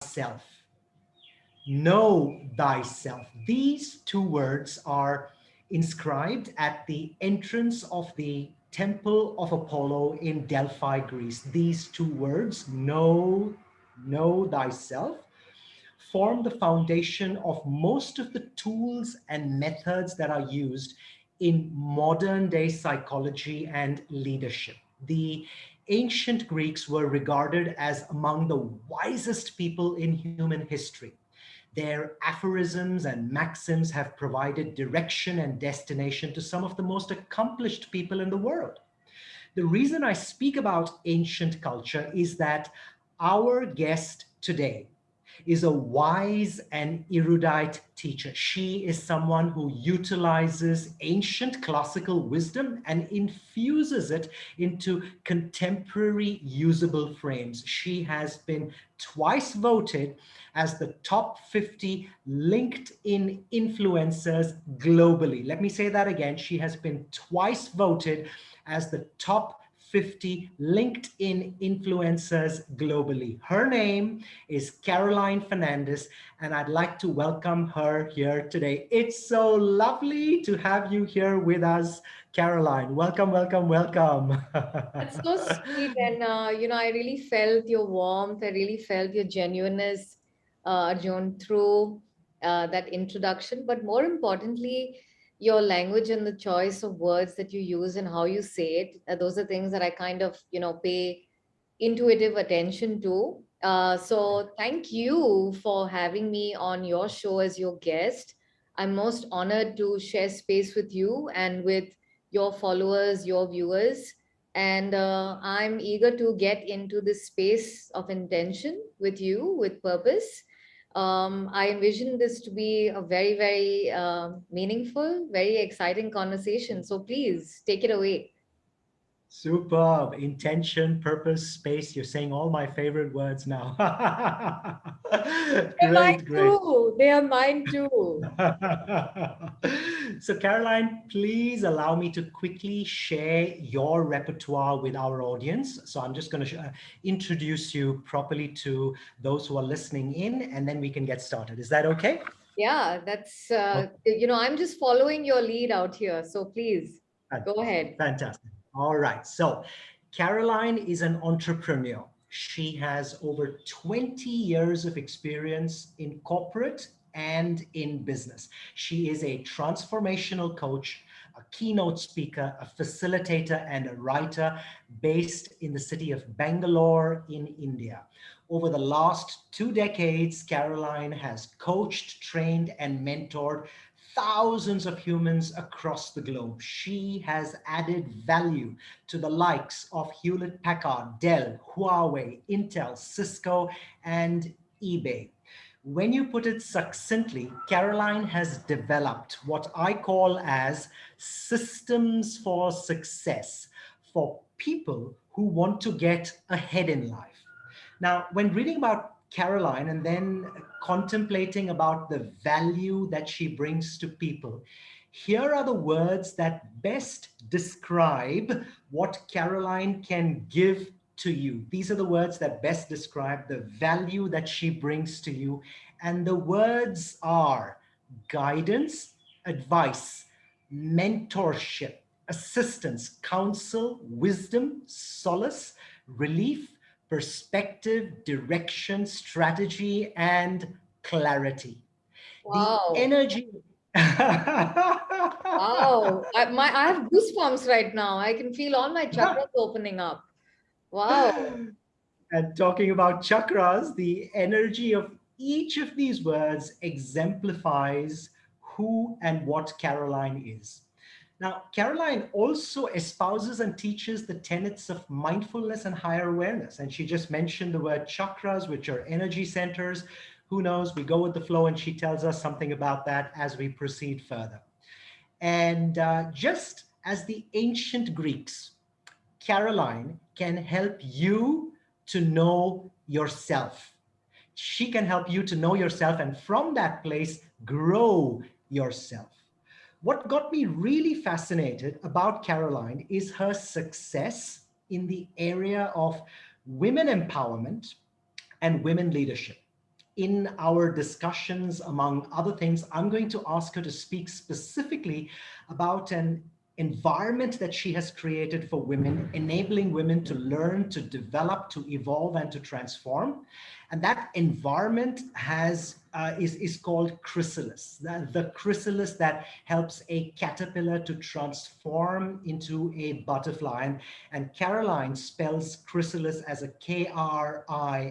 thyself. Know thyself. These two words are inscribed at the entrance of the Temple of Apollo in Delphi, Greece. These two words, know, know thyself, form the foundation of most of the tools and methods that are used in modern day psychology and leadership. The ancient Greeks were regarded as among the wisest people in human history. Their aphorisms and maxims have provided direction and destination to some of the most accomplished people in the world. The reason I speak about ancient culture is that our guest today is a wise and erudite teacher. She is someone who utilizes ancient classical wisdom and infuses it into contemporary usable frames. She has been twice voted as the top 50 LinkedIn influencers globally. Let me say that again. She has been twice voted as the top 50 LinkedIn influencers globally. Her name is Caroline Fernandez, and I'd like to welcome her here today. It's so lovely to have you here with us, Caroline. Welcome, welcome, welcome. That's so sweet. And, uh, you know, I really felt your warmth. I really felt your genuineness, uh, Arjun, through uh, that introduction. But more importantly, your language and the choice of words that you use and how you say it uh, those are things that i kind of you know pay intuitive attention to. Uh, so thank you for having me on your show as your guest. I'm most honored to share space with you and with your followers your viewers. And uh, i'm eager to get into this space of intention with you with purpose um, I envision this to be a very, very uh, meaningful, very exciting conversation. So please take it away. Superb. Intention, purpose, space. You're saying all my favorite words now. They're great, mine great. too. They are mine too. so Caroline, please allow me to quickly share your repertoire with our audience. So I'm just going to uh, introduce you properly to those who are listening in, and then we can get started. Is that okay? Yeah, that's, uh, you know, I'm just following your lead out here. So please go ahead. Fantastic. All right. So Caroline is an entrepreneur. She has over 20 years of experience in corporate and in business. She is a transformational coach, a keynote speaker, a facilitator, and a writer based in the city of Bangalore in India. Over the last two decades, Caroline has coached, trained, and mentored thousands of humans across the globe. She has added value to the likes of Hewlett Packard, Dell, Huawei, Intel, Cisco, and eBay. When you put it succinctly, Caroline has developed what I call as systems for success for people who want to get ahead in life. Now, when reading about Caroline and then contemplating about the value that she brings to people. Here are the words that best describe what Caroline can give to you. These are the words that best describe the value that she brings to you. And the words are guidance, advice, mentorship, assistance, counsel, wisdom, solace, relief, perspective, direction, strategy, and clarity. Wow. The energy. wow. I, my, I have goosebumps right now. I can feel all my chakras opening up. Wow. And talking about chakras, the energy of each of these words exemplifies who and what Caroline is. Now, Caroline also espouses and teaches the tenets of mindfulness and higher awareness. And she just mentioned the word chakras, which are energy centers. Who knows? We go with the flow and she tells us something about that as we proceed further. And uh, just as the ancient Greeks, Caroline can help you to know yourself. She can help you to know yourself and from that place, grow yourself. What got me really fascinated about Caroline is her success in the area of women empowerment and women leadership. in our discussions, among other things, I'm going to ask her to speak specifically about an environment that she has created for women, enabling women to learn, to develop, to evolve, and to transform. And that environment has uh, is, is called chrysalis, the, the chrysalis that helps a caterpillar to transform into a butterfly. And, and Caroline spells chrysalis as a K-R-I-S-U-L-L-I-S.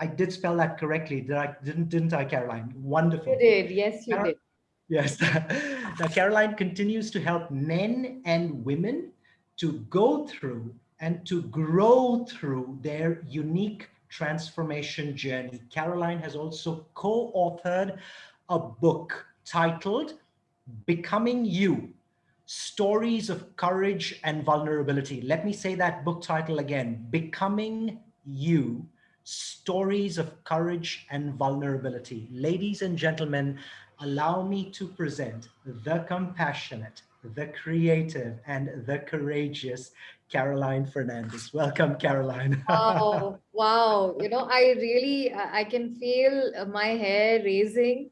I did spell that correctly, did I, didn't, didn't I, Caroline? Wonderful. You did, yes, you Car did. Yes. now, Caroline continues to help men and women to go through and to grow through their unique transformation journey. Caroline has also co-authored a book titled Becoming You, Stories of Courage and Vulnerability. Let me say that book title again, Becoming You, Stories of Courage and Vulnerability. Ladies and gentlemen, allow me to present the compassionate, the creative, and the courageous Caroline Fernandez. Welcome, Caroline. wow, wow. You know, I really, I can feel my hair raising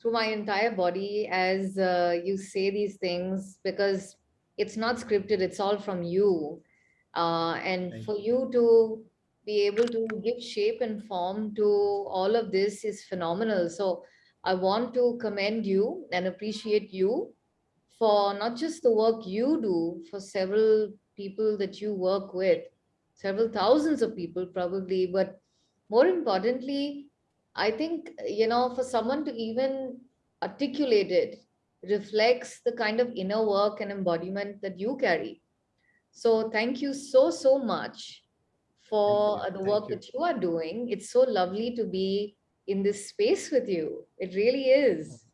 through my entire body as uh, you say these things because it's not scripted, it's all from you. Uh, and Thank for you to be able to give shape and form to all of this is phenomenal. So I want to commend you and appreciate you for not just the work you do for several people that you work with, several thousands of people probably, but more importantly, I think, you know, for someone to even articulate it reflects the kind of inner work and embodiment that you carry. So thank you so, so much for the work you. that you are doing. It's so lovely to be in this space with you. It really is.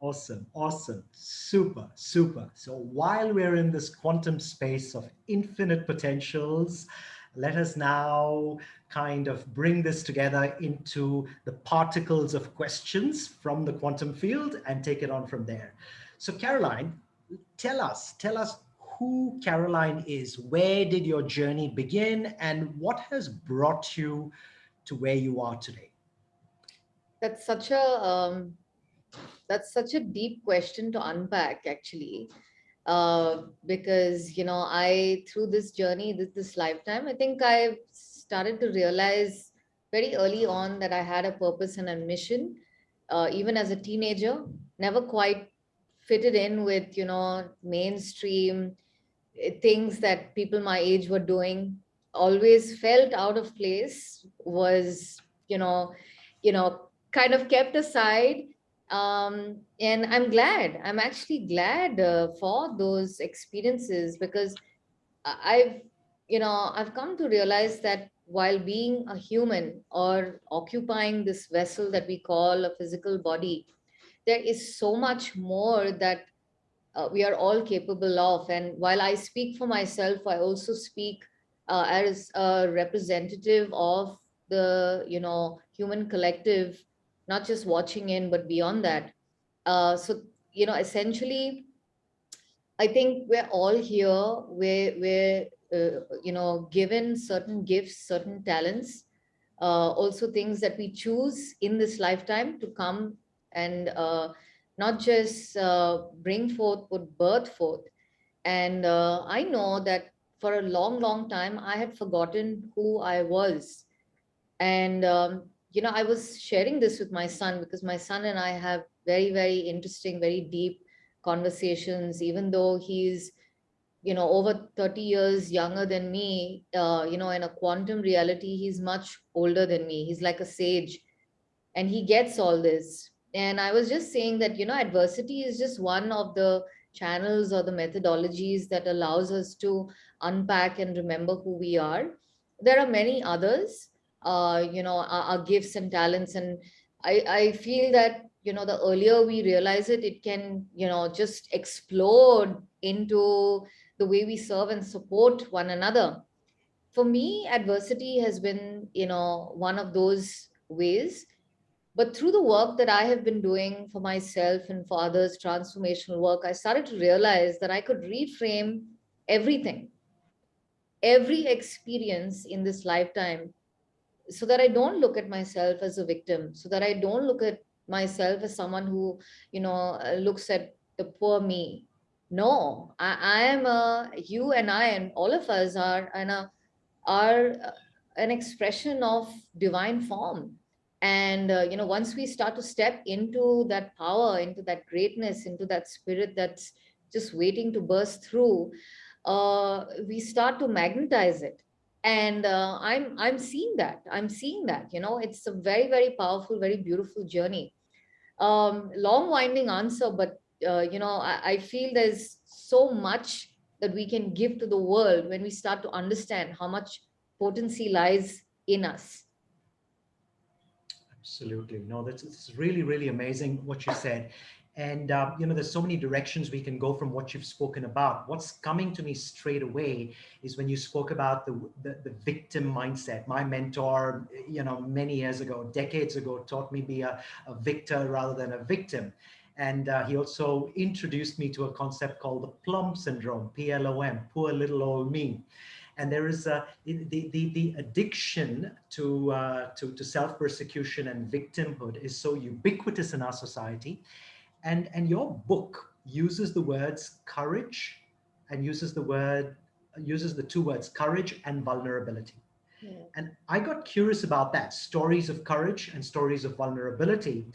Awesome, awesome, super, super. So while we're in this quantum space of infinite potentials, let us now kind of bring this together into the particles of questions from the quantum field and take it on from there. So Caroline, tell us, tell us who Caroline is. Where did your journey begin and what has brought you to where you are today? That's such a um, that's such a deep question to unpack actually. Uh, because you know I through this journey this this lifetime I think I started to realize very early on that I had a purpose and a mission uh, even as a teenager never quite fitted in with you know mainstream eh, things that people my age were doing. Always felt out of place was you know you know kind of kept aside. Um, and I'm glad, I'm actually glad uh, for those experiences because I've, you know, I've come to realize that while being a human or occupying this vessel that we call a physical body, there is so much more that uh, we are all capable of. And while I speak for myself, I also speak uh, as a representative of the, you know, human collective not just watching in, but beyond that. Uh, so, you know, essentially, I think we're all here, we're, we're uh, you know, given certain gifts, certain talents, uh, also things that we choose in this lifetime to come and uh, not just uh, bring forth, but birth forth. And uh, I know that for a long, long time, I had forgotten who I was. And um, you know, I was sharing this with my son because my son and I have very, very interesting, very deep conversations, even though he's, you know, over 30 years younger than me, uh, you know, in a quantum reality, he's much older than me. He's like a sage and he gets all this. And I was just saying that, you know, adversity is just one of the channels or the methodologies that allows us to unpack and remember who we are. There are many others, uh, you know, our, our, gifts and talents. And I, I feel that, you know, the earlier we realize it, it can, you know, just explode into the way we serve and support one another. For me, adversity has been, you know, one of those ways. But through the work that I have been doing for myself and for others, transformational work, I started to realize that I could reframe everything, every experience in this lifetime so that I don't look at myself as a victim, so that I don't look at myself as someone who, you know, uh, looks at the poor me. No, I, I am a, you and I and all of us are, and a, are uh, an expression of divine form. And, uh, you know, once we start to step into that power, into that greatness, into that spirit that's just waiting to burst through, uh, we start to magnetize it and uh, i'm i'm seeing that i'm seeing that you know it's a very very powerful very beautiful journey. Um long winding answer but uh, you know I, I feel there's so much that we can give to the world when we start to understand how much potency lies in us. Absolutely. No that's it's really really amazing what you said and, uh, you know, there's so many directions we can go from what you've spoken about. What's coming to me straight away is when you spoke about the, the, the, victim mindset. My mentor, you know, many years ago, decades ago, taught me be a, a victor rather than a victim. And uh, he also introduced me to a concept called the plum syndrome, P-L-O-M, poor little old me. And there is a, the, the, the addiction to, uh, to, to self-persecution and victimhood is so ubiquitous in our society and and your book uses the words courage and uses the word uses the two words courage and vulnerability. Yeah. and i got curious about that stories of courage and stories of vulnerability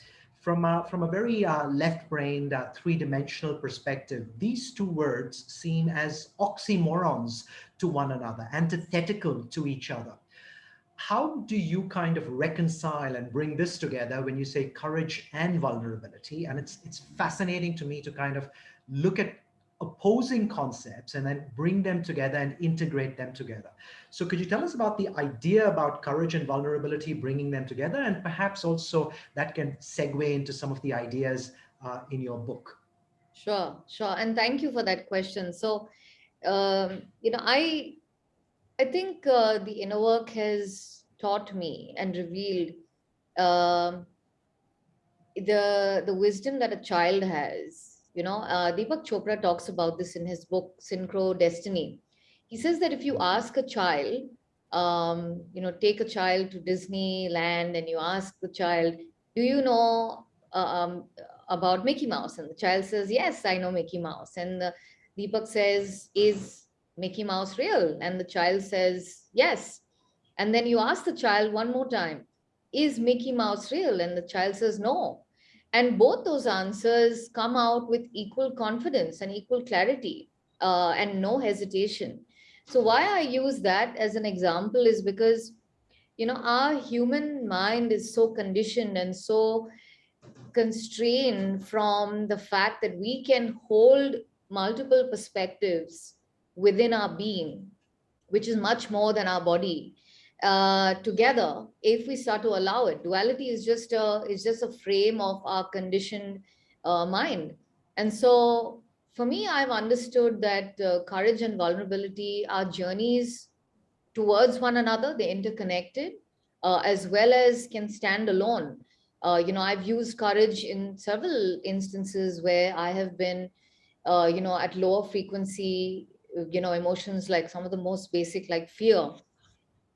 from a, from a very uh, left-brained uh, three-dimensional perspective. These two words seem as oxymorons to one another antithetical to each other how do you kind of reconcile and bring this together when you say courage and vulnerability? And it's, it's fascinating to me to kind of look at opposing concepts and then bring them together and integrate them together. So could you tell us about the idea about courage and vulnerability, bringing them together, and perhaps also that can segue into some of the ideas uh, in your book? Sure, sure. And thank you for that question. So, um, you know, I I think uh, the inner work has taught me and revealed uh, the the wisdom that a child has. You know, uh, Deepak Chopra talks about this in his book Synchro Destiny. He says that if you ask a child, um, you know, take a child to Disneyland and you ask the child, "Do you know uh, um, about Mickey Mouse?" and the child says, "Yes, I know Mickey Mouse." And the, Deepak says, "Is Mickey Mouse real? And the child says, yes. And then you ask the child one more time, is Mickey Mouse real? And the child says, no. And both those answers come out with equal confidence and equal clarity uh, and no hesitation. So why I use that as an example is because, you know, our human mind is so conditioned and so constrained from the fact that we can hold multiple perspectives within our being, which is much more than our body, uh, together, if we start to allow it, duality is just a is just a frame of our conditioned uh, mind. And so, for me, I've understood that uh, courage and vulnerability are journeys towards one another. They're interconnected, uh, as well as can stand alone. Uh, you know, I've used courage in several instances where I have been, uh, you know, at lower frequency you know, emotions like some of the most basic like fear.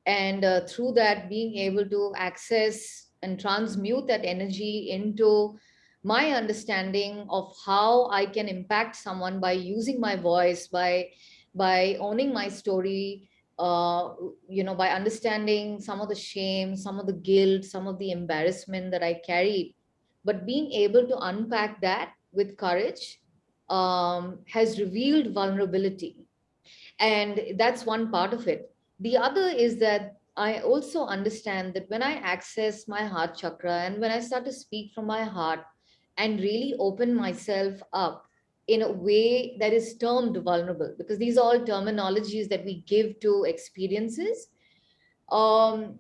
And uh, through that, being able to access and transmute that energy into my understanding of how I can impact someone by using my voice, by, by owning my story, uh, you know, by understanding some of the shame, some of the guilt, some of the embarrassment that I carried, but being able to unpack that with courage um, has revealed vulnerability and that's one part of it. The other is that I also understand that when I access my heart chakra and when I start to speak from my heart and really open myself up in a way that is termed vulnerable, because these are all terminologies that we give to experiences, um,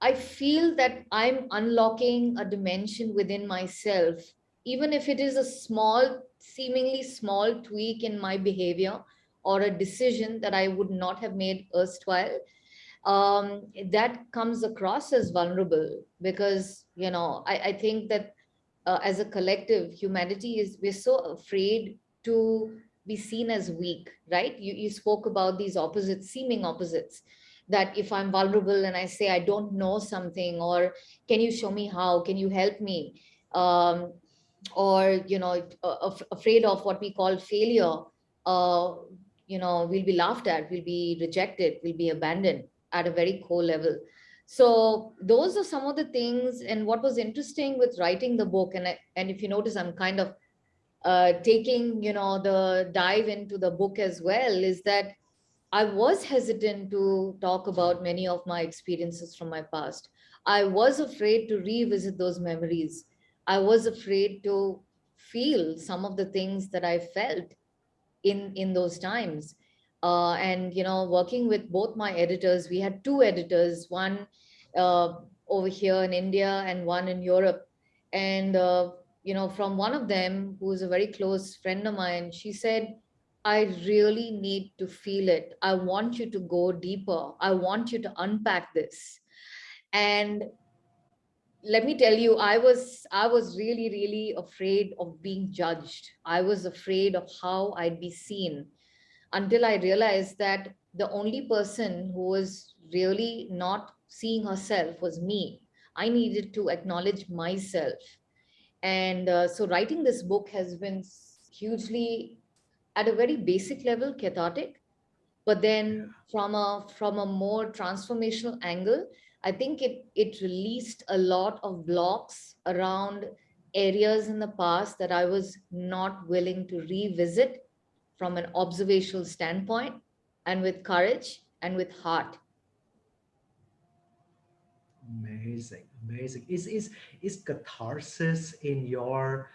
I feel that I'm unlocking a dimension within myself, even if it is a small, seemingly small tweak in my behavior, or a decision that I would not have made erstwhile, um, that comes across as vulnerable because, you know, I, I think that uh, as a collective, humanity is, we're so afraid to be seen as weak, right? You, you spoke about these opposites, seeming opposites. that if I'm vulnerable and I say I don't know something, or can you show me how? Can you help me? Um, or you know, afraid of what we call failure. Uh, you know, we'll be laughed at, we'll be rejected, we'll be abandoned at a very core level. So those are some of the things. And what was interesting with writing the book, and, I, and if you notice, I'm kind of uh, taking, you know, the dive into the book as well, is that I was hesitant to talk about many of my experiences from my past. I was afraid to revisit those memories. I was afraid to feel some of the things that I felt in, in those times. Uh, and, you know, working with both my editors, we had two editors, one uh, over here in India and one in Europe. And, uh, you know, from one of them, who is a very close friend of mine, she said, I really need to feel it. I want you to go deeper. I want you to unpack this. And let me tell you, I was I was really, really afraid of being judged. I was afraid of how I'd be seen until I realized that the only person who was really not seeing herself was me. I needed to acknowledge myself. And uh, so writing this book has been hugely, at a very basic level, cathartic. But then from a, from a more transformational angle, I think it, it released a lot of blocks around areas in the past that I was not willing to revisit from an observational standpoint and with courage and with heart. Amazing, amazing. Is is is catharsis in your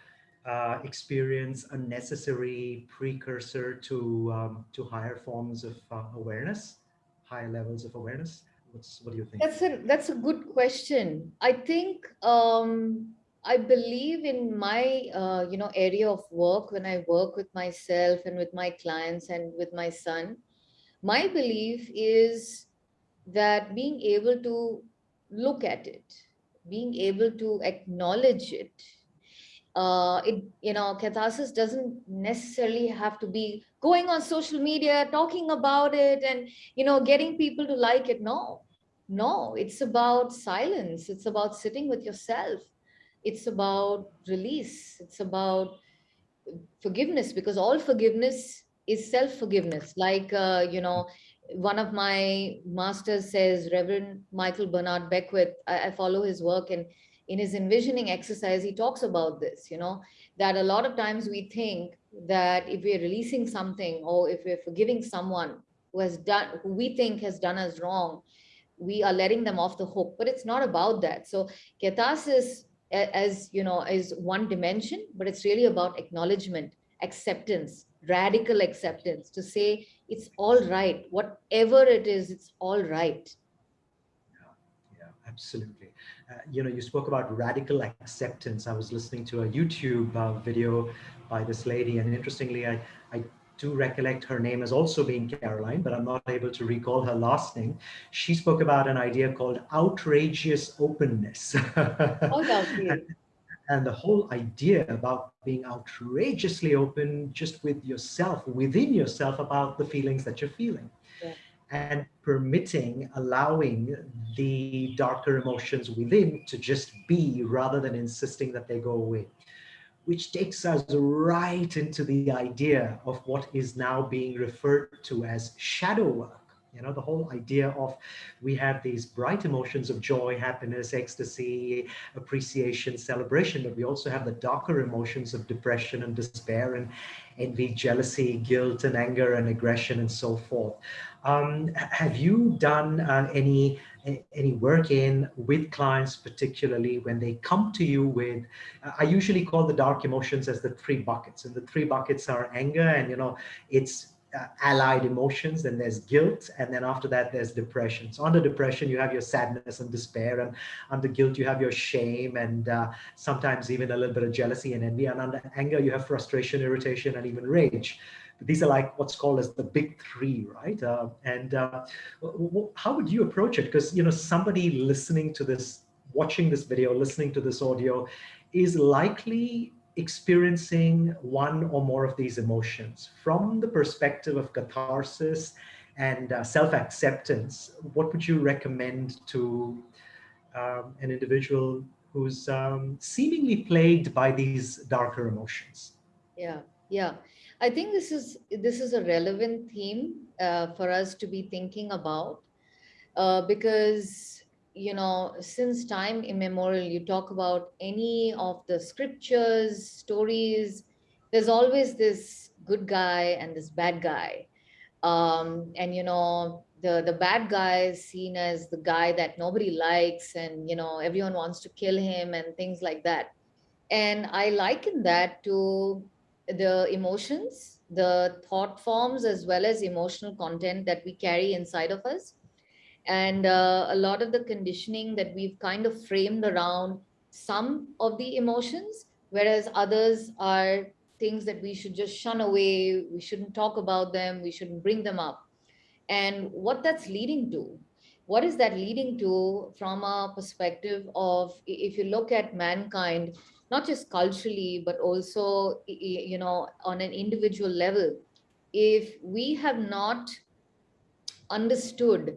uh, experience a necessary precursor to um, to higher forms of uh, awareness, higher levels of awareness? What's what do you think? That's a that's a good question. I think um, I believe in my uh, you know area of work when I work with myself and with my clients and with my son. My belief is that being able to look at it, being able to acknowledge it. Uh, it you know catharsis doesn't necessarily have to be going on social media talking about it and you know getting people to like it. No no it's about silence. It's about sitting with yourself. It's about release. It's about forgiveness because all forgiveness is self-forgiveness. Like uh, you know one of my masters says, Reverend Michael Bernard Beckwith, I, I, follow his work and in his envisioning exercise, he talks about this, you know, that a lot of times we think that if we're releasing something or if we're forgiving someone who has done, who we think has done us wrong, we are letting them off the hook, but it's not about that. So catharsis, as you know, is one dimension, but it's really about acknowledgement, acceptance, radical acceptance to say it's all right. Whatever it is it's all right. Yeah, yeah absolutely you know you spoke about radical acceptance i was listening to a youtube uh, video by this lady and interestingly i i do recollect her name as also being Caroline, but I'm not able to recall her last name. She spoke about an idea called outrageous openness. oh, and the whole idea about being outrageously open just with yourself, within yourself about the feelings that you're feeling. And permitting, allowing the darker emotions within to just be rather than insisting that they go away. Which takes us right into the idea of what is now being referred to as shadow work you know, the whole idea of we have these bright emotions of joy, happiness, ecstasy, appreciation, celebration, but we also have the darker emotions of depression and despair and envy, jealousy, guilt and anger and aggression and so forth. Um, have you done uh, any any work in with clients, particularly when they come to you with, I usually call the dark emotions as the three buckets and the three buckets are anger and, you know, it's uh, allied emotions and there's guilt and then after that there's depression. So under depression you have your sadness and despair and under guilt you have your shame and uh, sometimes even a little bit of jealousy and envy and under anger you have frustration irritation and even rage. But these are like what's called as the big three right? Uh, and uh, how would you approach it? Because you know somebody listening to this watching this video listening to this audio is likely experiencing one or more of these emotions from the perspective of catharsis and uh, self-acceptance, what would you recommend to um, an individual who's um, seemingly plagued by these darker emotions? Yeah, yeah. I think this is this is a relevant theme uh, for us to be thinking about uh, because you know since time immemorial you talk about any of the scriptures stories there's always this good guy and this bad guy. Um, and you know the the bad guy is seen as the guy that nobody likes and you know everyone wants to kill him and things like that. And i liken that to the emotions the thought forms as well as emotional content that we carry inside of us and uh, a lot of the conditioning that we've kind of framed around some of the emotions whereas others are things that we should just shun away. We shouldn't talk about them. We shouldn't bring them up. And what that's leading to, what is that leading to from a perspective of, if you look at mankind, not just culturally, but also, you know, on an individual level, if we have not understood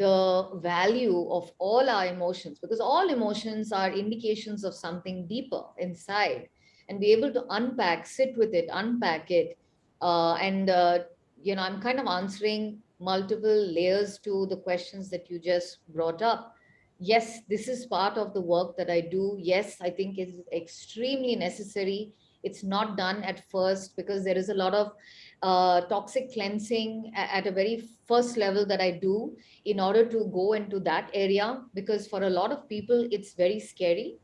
the value of all our emotions, because all emotions are indications of something deeper inside and be able to unpack, sit with it, unpack it. Uh, and, uh, you know, I'm kind of answering multiple layers to the questions that you just brought up. Yes, this is part of the work that I do. Yes, I think it's extremely necessary. It's not done at first because there is a lot of uh, toxic cleansing at a very first level that I do in order to go into that area because for a lot of people, it's very scary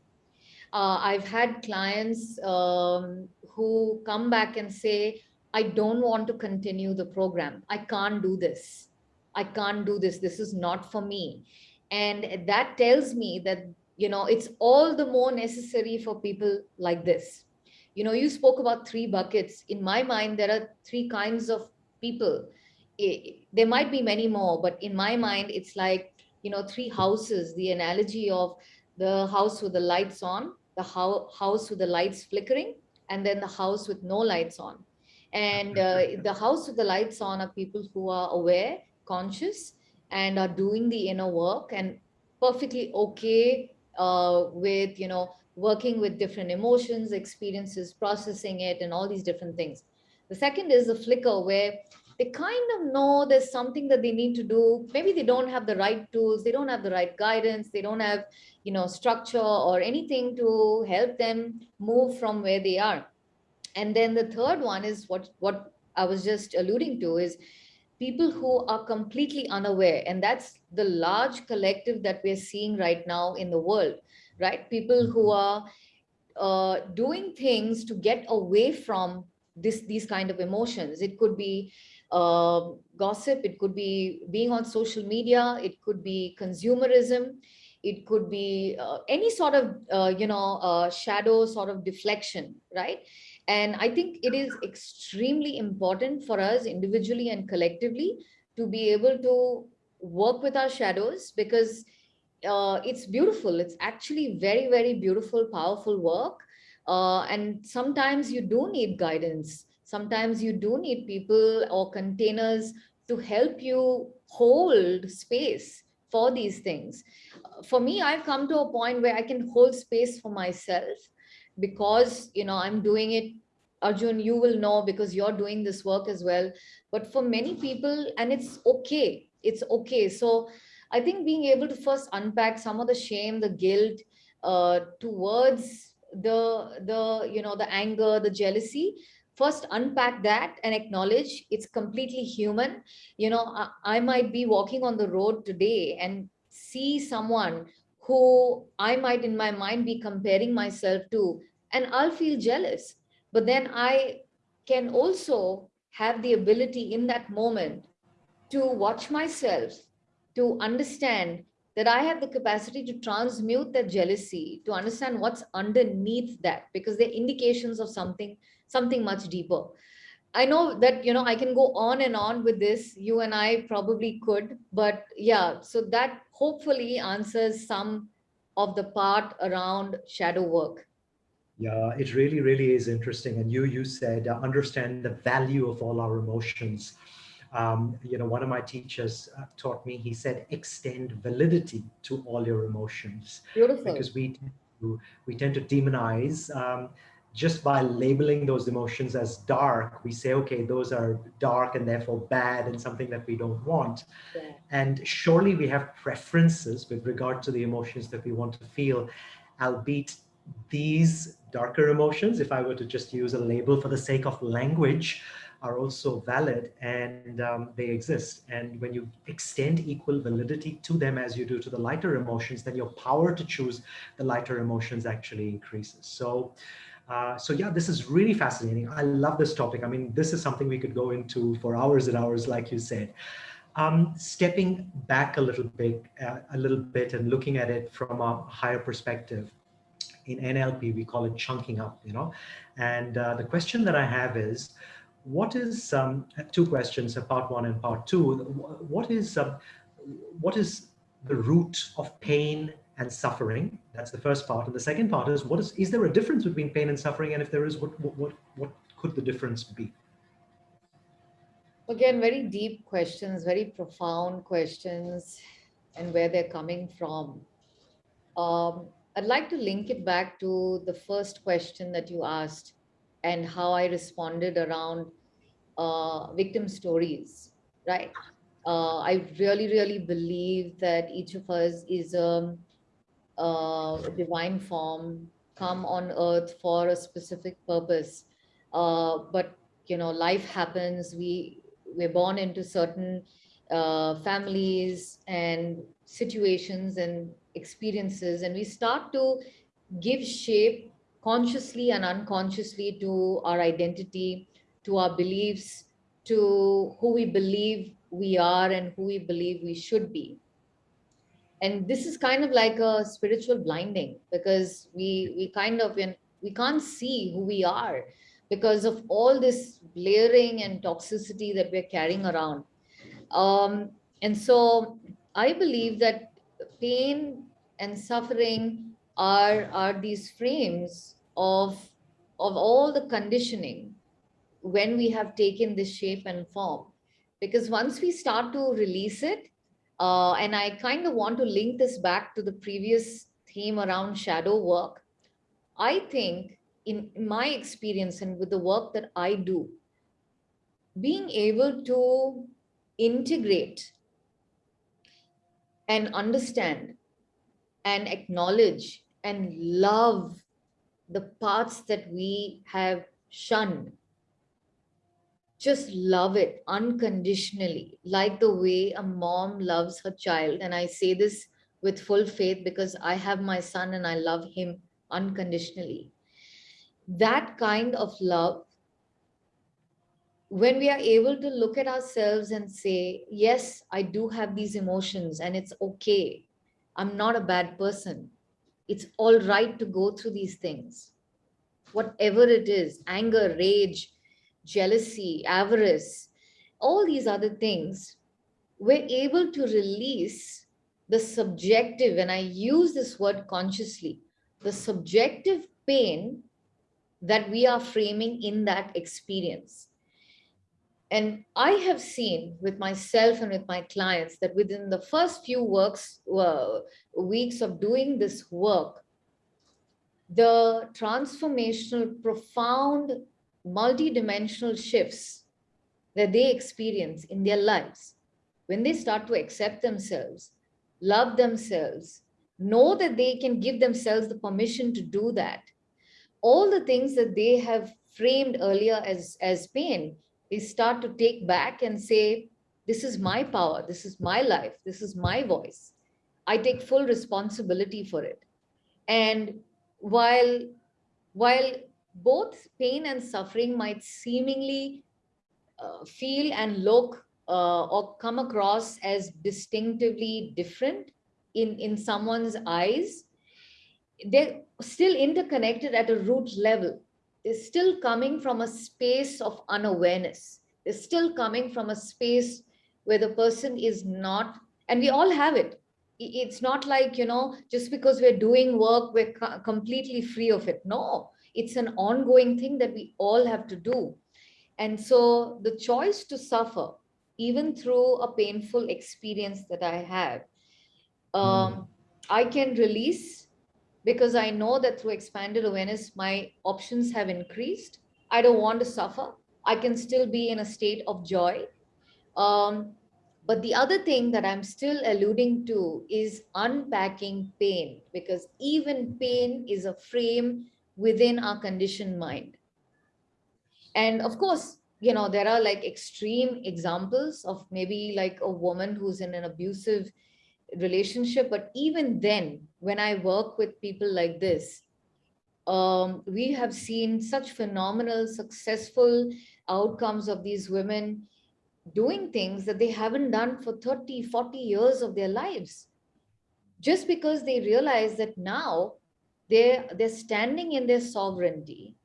uh, I've had clients um, who come back and say, I don't want to continue the program. I can't do this. I can't do this. This is not for me. And that tells me that, you know, it's all the more necessary for people like this. You know, you spoke about three buckets. In my mind, there are three kinds of people. There might be many more, but in my mind, it's like, you know, three houses, the analogy of the house with the lights on, the ho house with the lights flickering, and then the house with no lights on. And uh, the house with the lights on are people who are aware, conscious, and are doing the inner work and perfectly okay uh, with, you know, working with different emotions, experiences, processing it, and all these different things. The second is the flicker where they kind of know there's something that they need to do. Maybe they don't have the right tools, they don't have the right guidance, they don't have, you know, structure or anything to help them move from where they are. And then the third one is what, what I was just alluding to is people who are completely unaware. And that's the large collective that we're seeing right now in the world, right? People who mm-hmm. are uh, doing things to get away from this these kind of emotions. It could be uh, gossip, it could be being on social media, it could be consumerism, it could be uh, any sort of, uh, you know, uh, shadow sort of deflection, right? And I think it is extremely important for us individually and collectively to be able to work with our shadows because uh, it's beautiful. It's actually very, very beautiful, powerful work. Uh, and sometimes you do need guidance Sometimes you do need people or containers to help you hold space for these things. For me, I've come to a point where I can hold space for myself because, you know, I'm doing it Arjun, you will know because you're doing this work as well. But for many people, and it's okay, it's okay. So I think being able to first unpack some of the shame, the guilt uh, towards the, the, you know, the anger, the jealousy, first unpack that and acknowledge it's completely human. You know, I, I might be walking on the road today and see someone who I might in my mind be comparing myself to, and I'll feel jealous. But then I can also have the ability in that moment to watch myself, to understand that I have the capacity to transmute that jealousy, to understand what's underneath that, because they're indications of something something much deeper. I know that, you know, I can go on and on with this. You and I probably could, but yeah, so that hopefully answers some of the part around shadow work. Yeah, it really, really is interesting. And you, you said, uh, understand the value of all our emotions. Um, you know, one of my teachers uh, taught me, he said, extend validity to all your emotions. Beautiful. Because we, we tend to demonize um, just by labeling those emotions as dark, we say, okay, those are dark and therefore bad and something that we don't want. Yeah. And surely we have preferences with regard to the emotions that we want to feel, albeit these darker emotions, if I were to just use a label for the sake of language, are also valid and um, they exist. And when you extend equal validity to them as you do to the lighter emotions, then your power to choose the lighter emotions actually increases. So, uh, so yeah, this is really fascinating. I love this topic. I mean, this is something we could go into for hours and hours, like you said. Um, stepping back a little bit, uh, a little bit, and looking at it from a higher perspective. In NLP, we call it chunking up. You know, and uh, the question that I have is, what is um, two questions, uh, part one and part two. What is uh, what is the root of pain and suffering. That's the first part. And the second part is, what is, is there a difference between pain and suffering? And if there is, what, what, what, what could the difference be? Again, very deep questions, very profound questions, and where they're coming from. Um, I'd like to link it back to the first question that you asked and how I responded around uh, victim stories, right? Uh, I really, really believe that each of us is a uh, divine form come on earth for a specific purpose. Uh, but you know, life happens. We we're born into certain uh, families and situations and experiences, and we start to give shape consciously and unconsciously to our identity, to our beliefs, to who we believe we are and who we believe we should be. And this is kind of like a spiritual blinding because we we kind of we can't see who we are because of all this layering and toxicity that we're carrying around. Um, and so i believe that pain and suffering are are these frames of of all the conditioning when we have taken this shape and form because once we start to release it uh, and I kind of want to link this back to the previous theme around shadow work. I think in my experience and with the work that I do, being able to integrate and understand and acknowledge and love the parts that we have shunned just love it unconditionally, like the way a mom loves her child. And I say this with full faith because I have my son and I love him unconditionally. That kind of love, when we are able to look at ourselves and say, yes, I do have these emotions and it's okay. I'm not a bad person. It's all right to go through these things. Whatever it is, anger, rage, jealousy, avarice, all these other things, we're able to release the subjective, and I use this word consciously, the subjective pain that we are framing in that experience. And I have seen with myself and with my clients that within the first few works, uh, weeks of doing this work, the transformational, profound multi-dimensional shifts that they experience in their lives when they start to accept themselves love themselves know that they can give themselves the permission to do that all the things that they have framed earlier as as pain they start to take back and say this is my power. This is my life. This is my voice. I take full responsibility for it. And while while both pain and suffering might seemingly uh, feel and look uh, or come across as distinctively different in, in someone's eyes, they're still interconnected at a root level. They're still coming from a space of unawareness. They're still coming from a space where the person is not, and we all have it. It's not like, you know, just because we're doing work, we're completely free of it. No, it's an ongoing thing that we all have to do. And so the choice to suffer even through a painful experience that I have, um, mm. I can release because I know that through expanded awareness, my options have increased. I don't want to suffer. I can still be in a state of joy. Um, but the other thing that I'm still alluding to is unpacking pain, because even pain is a frame within our conditioned mind. And of course, you know, there are like extreme examples of maybe like a woman who's in an abusive relationship. But even then, when I work with people like this, um, we have seen such phenomenal, successful outcomes of these women doing things that they haven't done for 30, 40 years of their lives. Just because they realize that now they're, they're standing in their sovereignty,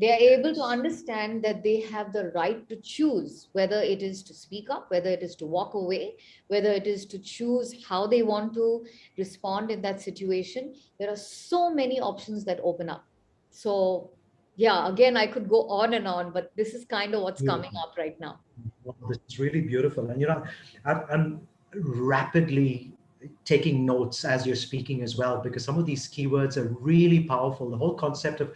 they are able to understand that they have the right to choose whether it is to speak up, whether it is to walk away, whether it is to choose how they want to respond in that situation. There are so many options that open up. So yeah, again, I could go on and on, but this is kind of what's coming up right now. It's really beautiful. And, you know, I'm rapidly taking notes as you're speaking as well, because some of these keywords are really powerful. The whole concept of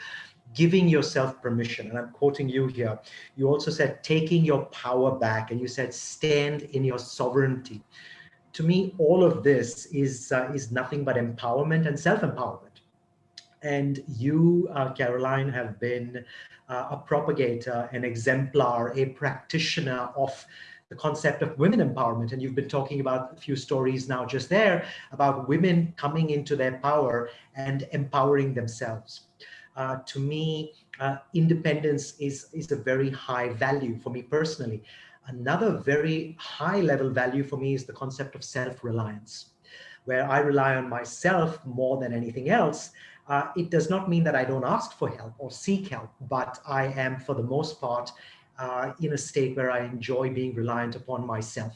giving yourself permission. And I'm quoting you here. You also said taking your power back and you said stand in your sovereignty. To me, all of this is, uh, is nothing but empowerment and self-empowerment. And you, uh, Caroline, have been uh, a propagator, an exemplar, a practitioner of the concept of women empowerment. And you've been talking about a few stories now just there about women coming into their power and empowering themselves uh, to me, uh, independence is, is a very high value for me personally. Another very high level value for me is the concept of self-reliance, where I rely on myself more than anything else. Uh, it does not mean that I don't ask for help or seek help, but I am, for the most part, uh, in a state where I enjoy being reliant upon myself.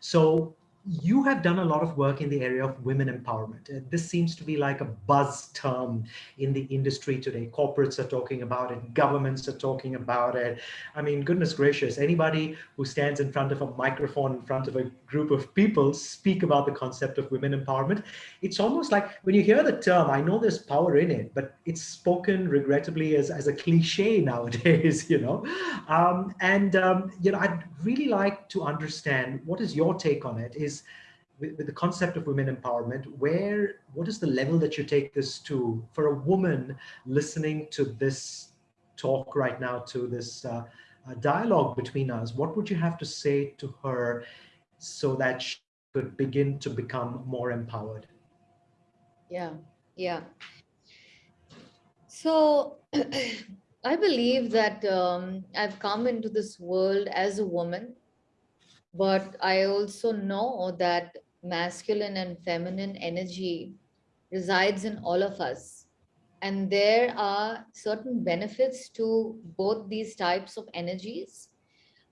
So you have done a lot of work in the area of women empowerment. Uh, this seems to be like a buzz term in the industry today. Corporates are talking about it, governments are talking about it. I mean, goodness gracious, anybody who stands in front of a microphone in front of a group of people speak about the concept of women empowerment. It's almost like when you hear the term, I know there's power in it, but it's spoken regrettably as, as a cliche nowadays, you know. Um, and, um, you know, I'd really like to understand what is your take on it is with, with, the concept of women empowerment, where, what is the level that you take this to for a woman listening to this talk right now, to this uh, uh, dialogue between us? What would you have to say to her so that she could begin to become more empowered? Yeah, yeah. So I believe that um, I've come into this world as a woman but I also know that masculine and feminine energy resides in all of us. And there are certain benefits to both these types of energies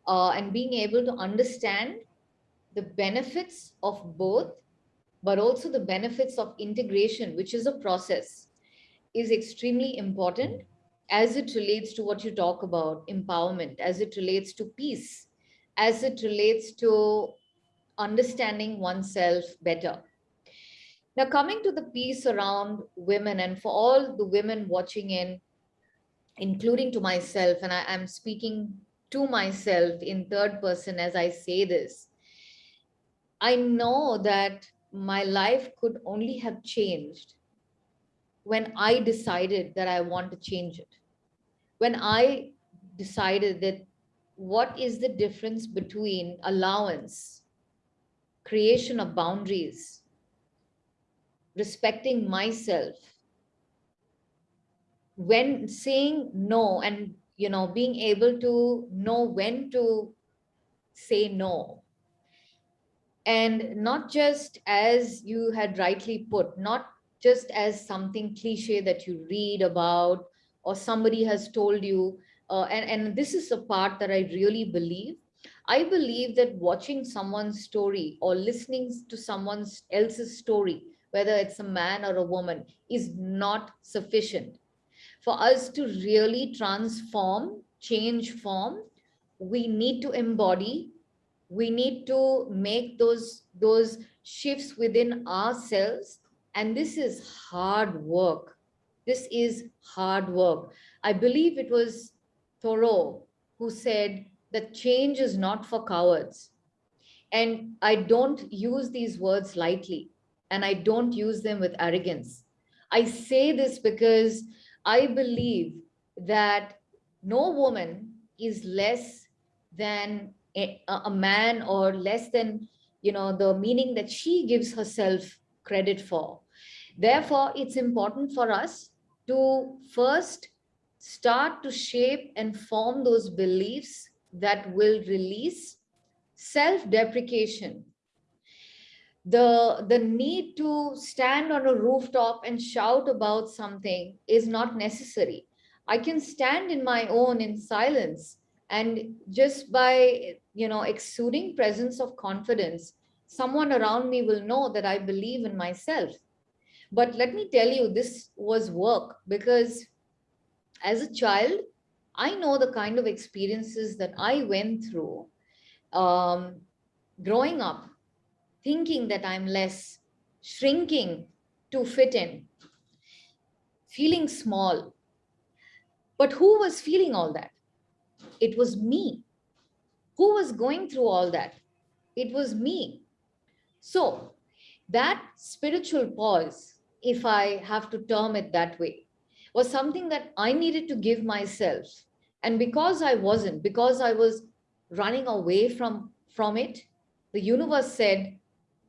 uh, and being able to understand the benefits of both, but also the benefits of integration, which is a process, is extremely important as it relates to what you talk about, empowerment, as it relates to peace, as it relates to understanding oneself better. Now, coming to the piece around women and for all the women watching in, including to myself, and I, am speaking to myself in third person as I say this, I know that my life could only have changed when I decided that I want to change it. When I decided that what is the difference between allowance, creation of boundaries, respecting myself, when saying no and you know being able to know when to say no. And not just as you had rightly put not just as something cliche that you read about or somebody has told you uh, and, and this is a part that I really believe. I believe that watching someone's story or listening to someone else's story, whether it's a man or a woman, is not sufficient. For us to really transform, change form, we need to embody we need to make those those shifts within ourselves and this is hard work this is hard work i believe it was thoreau who said that change is not for cowards. And i don't use these words lightly and i don't use them with arrogance. I say this because i believe that no woman is less than a, a man or less than you know the meaning that she gives herself credit for. Therefore it's important for us to first start to shape and form those beliefs that will release self-deprecation. The the need to stand on a rooftop and shout about something is not necessary. I can stand in my own in silence and just by you know exuding presence of confidence someone around me will know that i believe in myself. But let me tell you this was work because as a child i know the kind of experiences that i went through um, growing up thinking that i'm less shrinking to fit in feeling small but who was feeling all that it was me. Who was going through all that? It was me. So that spiritual pause, if I have to term it that way, was something that I needed to give myself. And because I wasn't, because I was running away from, from it, the universe said,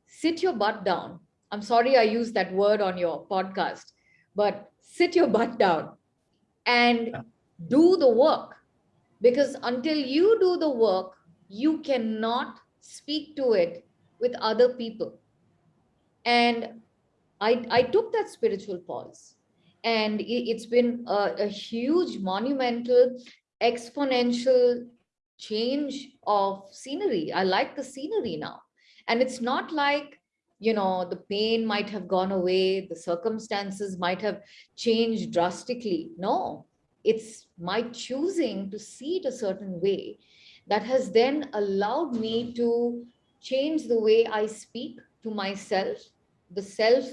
sit your butt down. I'm sorry I used that word on your podcast, but sit your butt down and do the work because until you do the work, you cannot speak to it with other people. And I, I took that spiritual pause and it's been a, a huge monumental exponential change of scenery. I like the scenery now. And it's not like, you know, the pain might have gone away, the circumstances might have changed drastically. No, it's my choosing to see it a certain way that has then allowed me to change the way I speak to myself, the self,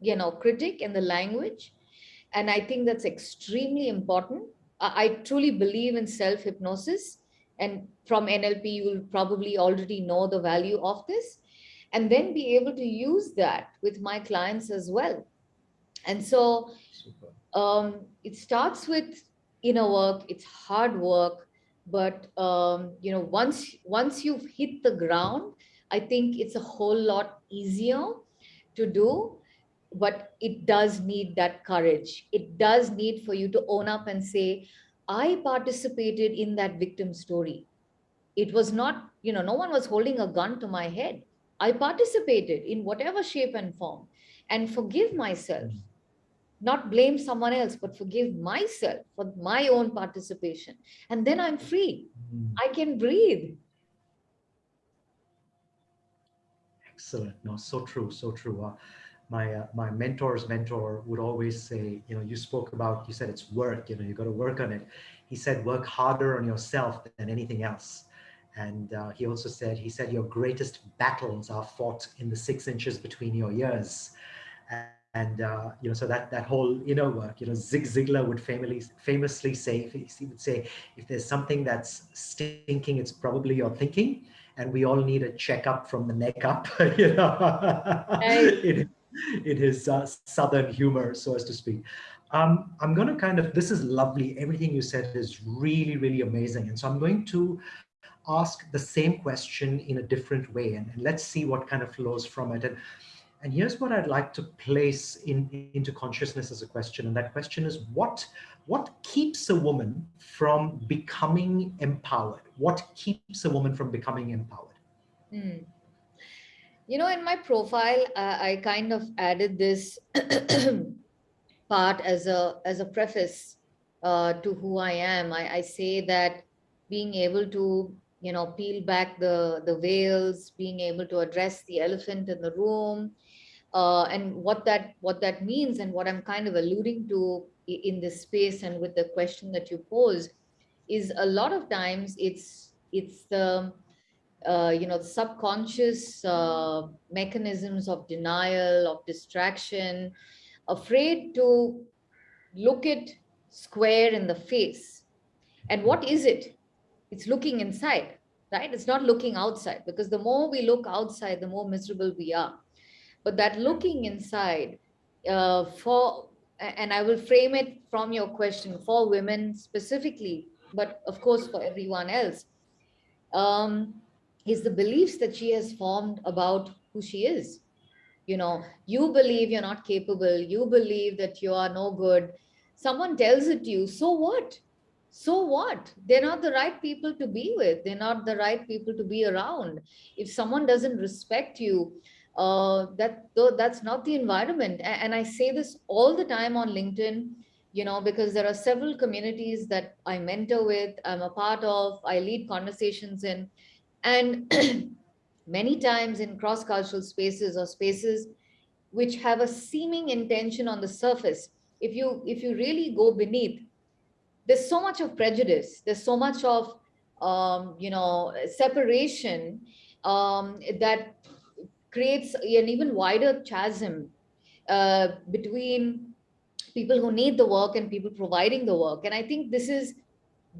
you know, critic and the language. And I think that's extremely important. I, I truly believe in self-hypnosis. And from NLP, you will probably already know the value of this. And then be able to use that with my clients as well. And so um, it starts with inner work, it's hard work, but um, you know, once once you've hit the ground, I think it's a whole lot easier to do, but it does need that courage. It does need for you to own up and say, I participated in that victim story. It was not, you know, no one was holding a gun to my head. I participated in whatever shape and form and forgive myself not blame someone else, but forgive myself for my own participation. And then I'm free. Mm. I can breathe. Excellent. No, so true. So true. Uh, my uh, my mentor's mentor would always say, you know, you spoke about, you said it's work, you know, you got to work on it. He said, work harder on yourself than anything else. And uh, he also said, he said, your greatest battles are fought in the six inches between your ears and uh, you know so that that whole inner work you know zig ziglar would famously famously say he would say if there's something that's stinking it's probably your thinking and we all need a checkup from the neck up you know in, in his uh, southern humor so as to speak um, i'm going to kind of this is lovely everything you said is really really amazing and so i'm going to ask the same question in a different way and, and let's see what kind of flows from it and and here's what I'd like to place in, into consciousness as a question. And that question is what, what keeps a woman from becoming empowered? What keeps a woman from becoming empowered? Mm. You know, in my profile, uh, I kind of added this part as a, as a preface uh, to who I am. I, I say that being able to you know, peel back the, the veils, being able to address the elephant in the room, uh, and what that what that means and what I'm kind of alluding to in this space and with the question that you pose is a lot of times it's it's the uh, you know, subconscious uh, mechanisms of denial, of distraction, afraid to look it square in the face. And what is it? It's looking inside, right? It's not looking outside because the more we look outside, the more miserable we are. But that looking inside uh, for, and I will frame it from your question for women specifically, but of course for everyone else, um, is the beliefs that she has formed about who she is. You know, you believe you're not capable, you believe that you are no good. Someone tells it to you, so what? So what? They're not the right people to be with. They're not the right people to be around. If someone doesn't respect you, uh, that that's not the environment. And I say this all the time on LinkedIn, you know, because there are several communities that I mentor with, I'm a part of, I lead conversations in, and many times in cross-cultural spaces or spaces which have a seeming intention on the surface, if you if you really go beneath, there's so much of prejudice, there's so much of um, you know separation um, that creates an even wider chasm uh, between people who need the work and people providing the work. And I think this is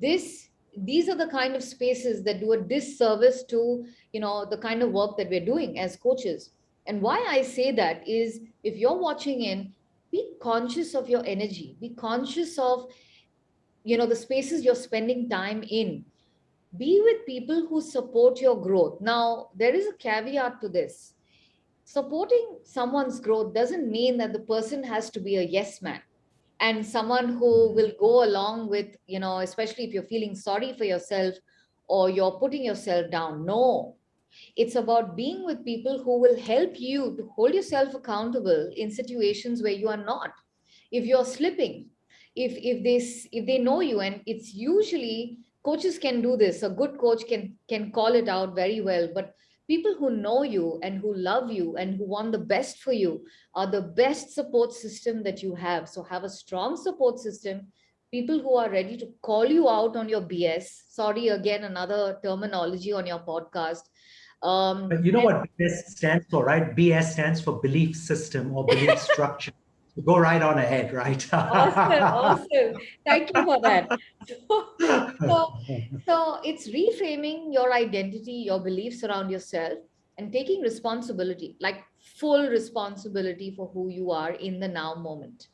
this these are the kind of spaces that do a disservice to you know the kind of work that we're doing as coaches. And why i say that is if you're watching in be conscious of your energy. Be conscious of you know the spaces you're spending time in. Be with people who support your growth. Now there is a caveat to this. Supporting someone's growth doesn't mean that the person has to be a yes man and someone who will go along with, you know, especially if you're feeling sorry for yourself or you're putting yourself down. No, it's about being with people who will help you to hold yourself accountable in situations where you are not. If you're slipping, if if they if they know you, and it's usually coaches can do this. A good coach can can call it out very well, but people who know you and who love you and who want the best for you are the best support system that you have. So have a strong support system, people who are ready to call you out on your BS. Sorry, again, another terminology on your podcast. Um, but you know what BS stands for, right? BS stands for belief system or belief structure go right on ahead, right? awesome, awesome. Thank you for that. So, so, it's reframing your identity, your beliefs around yourself and taking responsibility, like full responsibility for who you are in the now moment.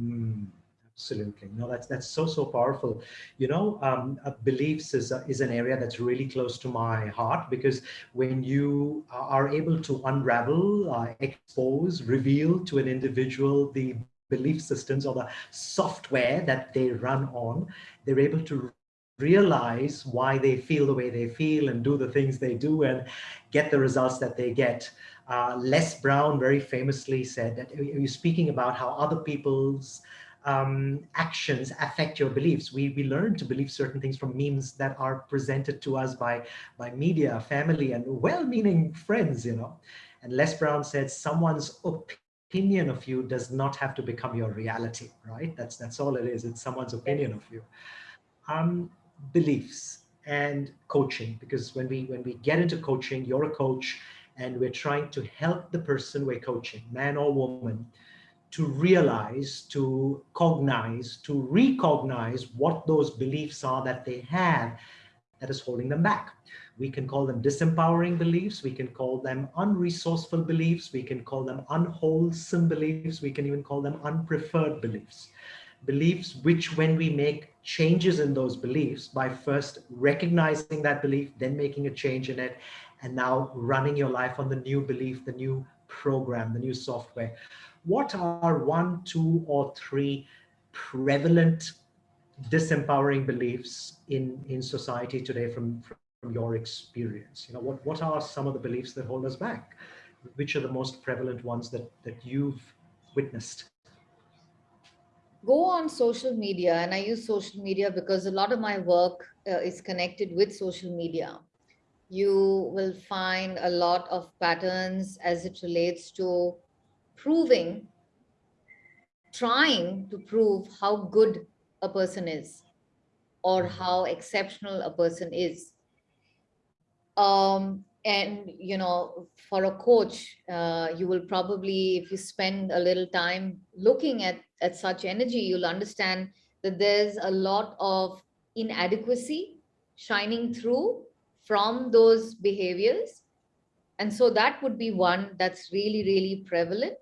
Mm. Absolutely. No, that's that's so so powerful. You know, um, uh, beliefs is uh, is an area that's really close to my heart because when you are able to unravel, uh, expose, reveal to an individual the belief systems or the software that they run on, they're able to realize why they feel the way they feel and do the things they do and get the results that they get. Uh, Les Brown very famously said that you're speaking about how other people's um, actions affect your beliefs. We, we learn to believe certain things from memes that are presented to us by, by media, family, and well-meaning friends, you know. And Les Brown said, someone's opinion of you does not have to become your reality, right? That's, that's all it is. It's someone's opinion of you. Um, beliefs and coaching, because when we, when we get into coaching, you're a coach and we're trying to help the person we're coaching, man or woman, to realize, to cognize, to recognize what those beliefs are that they have that is holding them back. We can call them disempowering beliefs. We can call them unresourceful beliefs. We can call them unwholesome beliefs. We can even call them unpreferred beliefs. Beliefs which when we make changes in those beliefs by first recognizing that belief, then making a change in it, and now running your life on the new belief, the new program, the new software what are one, two, or three prevalent disempowering beliefs in, in society today from, from your experience? You know, what, what are some of the beliefs that hold us back? Which are the most prevalent ones that, that you've witnessed? Go on social media, and I use social media because a lot of my work uh, is connected with social media. You will find a lot of patterns as it relates to proving, trying to prove how good a person is or how exceptional a person is. Um, and, you know, for a coach, uh, you will probably, if you spend a little time looking at, at such energy, you'll understand that there's a lot of inadequacy shining through from those behaviors. And so that would be one that's really, really prevalent.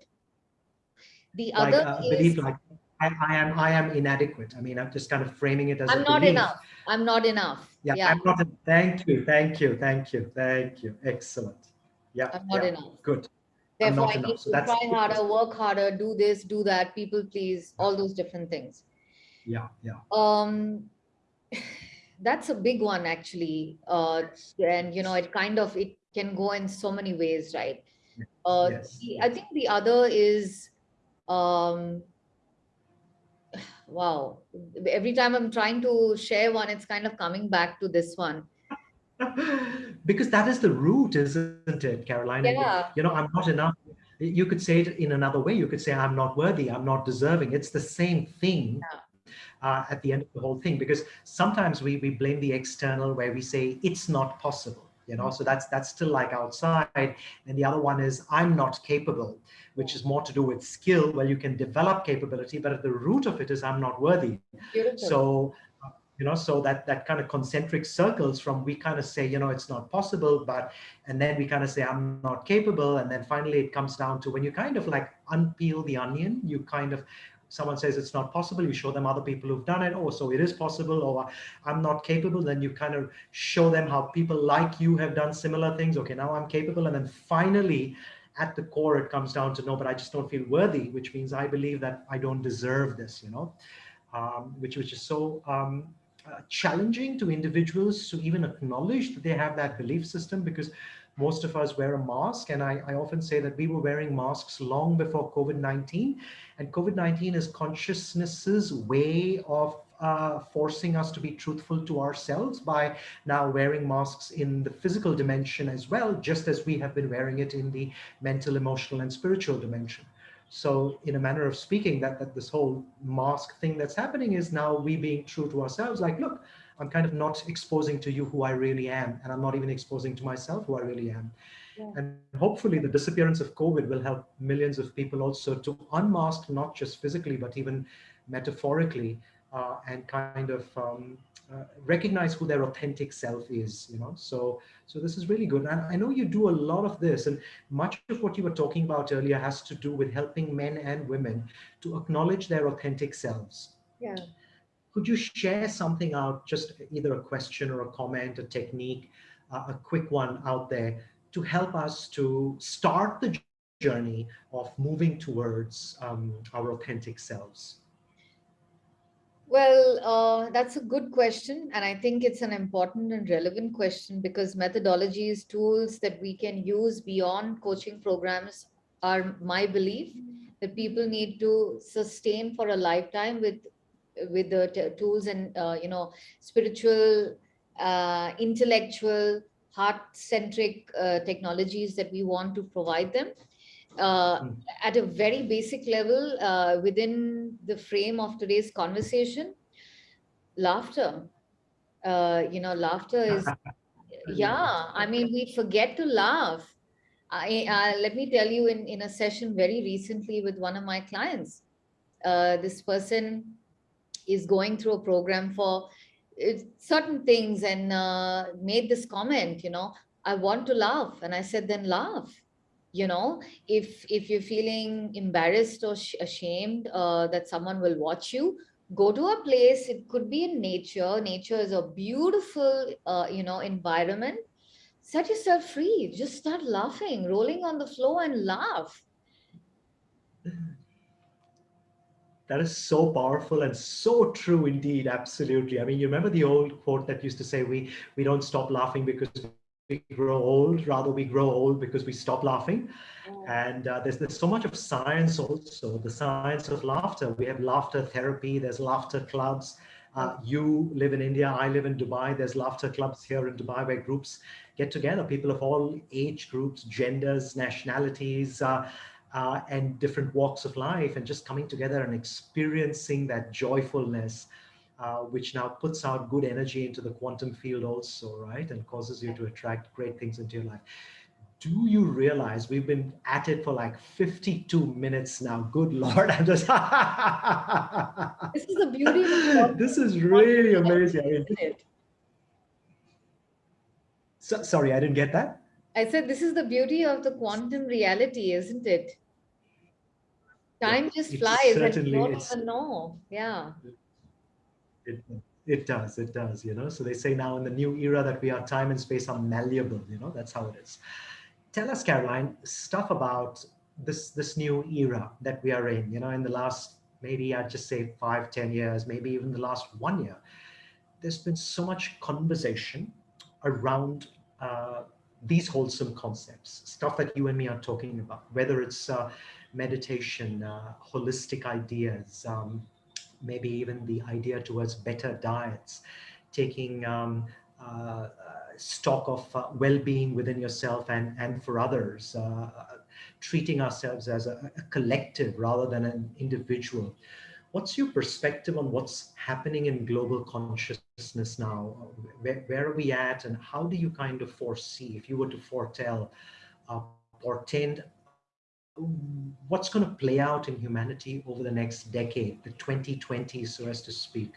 The like, other uh, is, belief like I, I, am I am inadequate. I mean, I'm just kind of framing it as I'm not belief. enough. I'm not enough. Yeah, yeah. I'm not. A, thank you, thank you, thank you, thank you. Excellent. Yeah, I'm not yeah, enough. Good. Therefore, I need So to try harder, work harder, do this, do that, people please, all those different things. Yeah, yeah. Um, that's a big one actually. Uh, and you know, it kind of, it can go in so many ways, right? Uh, yes. the- I think the other is, um, wow, every time I'm trying to share one, it's kind of coming back to this one. because that is the root, isn't it, Caroline? Yeah. You know, I'm not enough. You could say it in another way. You could say, I'm not worthy, I'm not deserving. It's the same thing Yeah. uh, at the end of the whole thing, because sometimes we, we blame the external where we say it's not possible. You know, mm-hmm. so that's that's still like outside. And the other one is I'm not capable, which is more to do with skill. Well, you can develop capability, but at the root of it is I'm not worthy. Beautiful. So, you know, so that that kind of concentric circles from we kind of say, you know, it's not possible, but and then we kind of say I'm not capable, and then finally it comes down to when you kind of like unpeel the onion, you kind of someone says it's not possible, you show them other people who've done it. Oh, so it is possible, or I'm not capable. Then you kind of show them how people like you have done similar things. Okay, now I'm capable, and then finally at the core it comes down to no but i just don't feel worthy which means i believe that i don't deserve this you know um, which which is so um, uh, challenging to individuals to even acknowledge that they have that belief system because most of us wear a mask and I, I often say that we were wearing masks long before COVID-19 and COVID-19 is consciousness's way of uh, forcing us to be truthful to ourselves by now wearing masks in the physical dimension as well, just as we have been wearing it in the mental, emotional, and spiritual dimension. So in a manner of speaking, that, that this whole mask thing that's happening is now we being true to ourselves, like, look, I'm kind of not exposing to you who I really am, and I'm not even exposing to myself who I really am. Yeah. And hopefully the disappearance of COVID will help millions of people also to unmask, not just physically, but even metaphorically, uh, and kind of um, uh, recognize who their authentic self is, you know. So, so this is really good. And I know you do a lot of this, and much of what you were talking about earlier has to do with helping men and women to acknowledge their authentic selves. Yeah. Could you share something out, just either a question or a comment, a technique, uh, a quick one out there to help us to start the journey of moving towards um, our authentic selves? Well, uh, that's a good question. And I think it's an important and relevant question because methodologies, tools that we can use beyond coaching programs are my belief that people need to sustain for a lifetime with with the tools and, uh, you know, spiritual, uh, intellectual, heart-centric uh, technologies that we want to provide them. Uh, Mm. at a very basic level uh, within the frame of today's conversation laughter uh, you know laughter is yeah i mean we forget to laugh i uh, let me tell you in in a session very recently with one of my clients uh, this person is going through a program for uh, certain things and uh, made this comment you know i want to laugh. And i said then laugh. You know if if you're feeling embarrassed or ashamed uh, that someone will watch you go to a place it could be in nature. Nature is a beautiful uh, you know environment. Set yourself free. Just start laughing rolling on the floor and laugh that is so powerful and so true indeed absolutely i mean you remember the old quote that used to say we we don't stop laughing because we grow old, rather we grow old because we stop laughing. And uh, there's, there's so much of science also, the science of laughter. We have laughter therapy, there's laughter clubs. Uh, you live in India, I live in Dubai. There's laughter clubs here in Dubai where groups get together, people of all age groups, genders, nationalities, uh, uh, and different walks of life, and just coming together and experiencing that joyfulness uh, which now puts out good energy into the quantum field also, right? And causes you to attract great things into your life. Do you realize we've been at it for like 52 minutes now? Good Lord, I'm just. this is the beauty This is really amazing. I mean, so, sorry, I didn't get that. I said, this is the beauty of the quantum reality, isn't it? Time just It's flies and you don't even know. Yeah. It, it does, it does, you know. So they say now in the new era that we are time and space are malleable, you know, that's how it is. Tell us, Caroline, stuff about this this new era that we are in, you know, in the last maybe I'd just say five, ten years, maybe even the last one year. There's been so much conversation around uh, these wholesome concepts, stuff that you and me are talking about, whether it's uh, meditation, uh, holistic ideas, um, maybe even the idea towards better diets, taking um, uh, stock of uh, well-being within yourself and, and for others, uh, treating ourselves as a, a collective rather than an individual. What's your perspective on what's happening in global consciousness now? Where, where, are we at and how do you kind of foresee, if you were to foretell, uh, portend what's going to play out in humanity over the next decade, the 2020s, so as to speak?